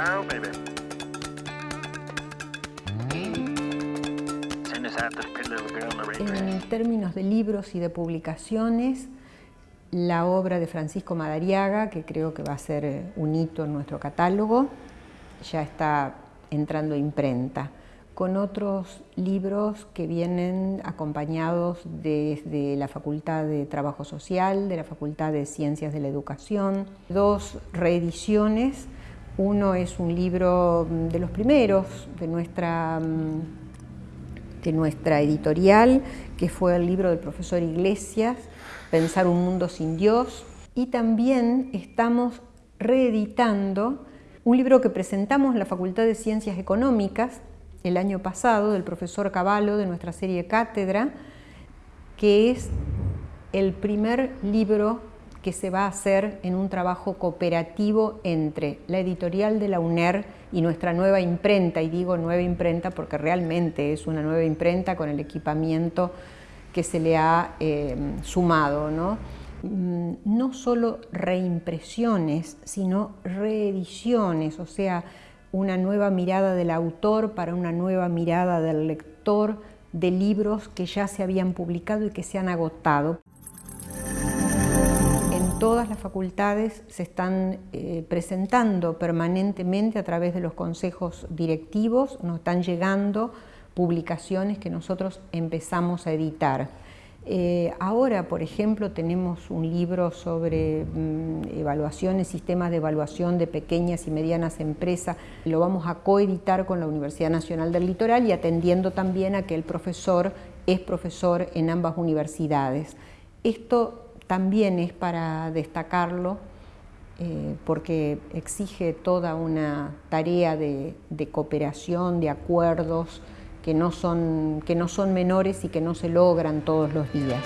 Oh, baby. En términos de libros y de publicaciones, la obra de Francisco Madariaga, que creo que va a ser eh, un hito en nuestro catálogo, ya está entrando a imprenta, con otros libros que vienen acompañados desde la Facultad de Trabajo Social, de la Facultad de Ciencias de la Educación, dos reediciones. Uno es un libro mm, de los primeros de nuestra mm, de nuestra editorial, que fue el libro del profesor Iglesias, Pensar un mundo sin Dios. Y también estamos reeditando un libro que presentamos en la Facultad de Ciencias Económicas el año pasado, del profesor Cavallo, de nuestra serie Cátedra, que es el primer libro que se va a hacer en un trabajo cooperativo entre la editorial de la UNER y nuestra nueva imprenta, y digo nueva imprenta porque realmente es una nueva imprenta con el equipamiento que se le ha eh, sumado. ¿no? Mm, no solo reimpresiones, sino reediciones, o sea, una nueva mirada del autor para una nueva mirada del lector de libros que ya se habían publicado y que se han agotado todas las facultades se están eh, presentando permanentemente a través de los consejos directivos, nos están llegando publicaciones que nosotros empezamos a editar. Eh, ahora, por ejemplo, tenemos un libro sobre mm, evaluaciones, sistemas de evaluación de pequeñas y medianas empresas. Lo vamos a coeditar con la Universidad Nacional del Litoral y atendiendo también a que el profesor es profesor en ambas universidades. Esto también es para destacarlo eh, porque exige toda una tarea de, de, cooperación, de acuerdos que no, son, que no son menores y que no se logran todos los días.